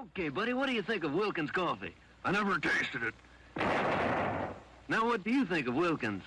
Okay, buddy, what do you think of Wilkins coffee? I never tasted it. Now, what do you think of Wilkins?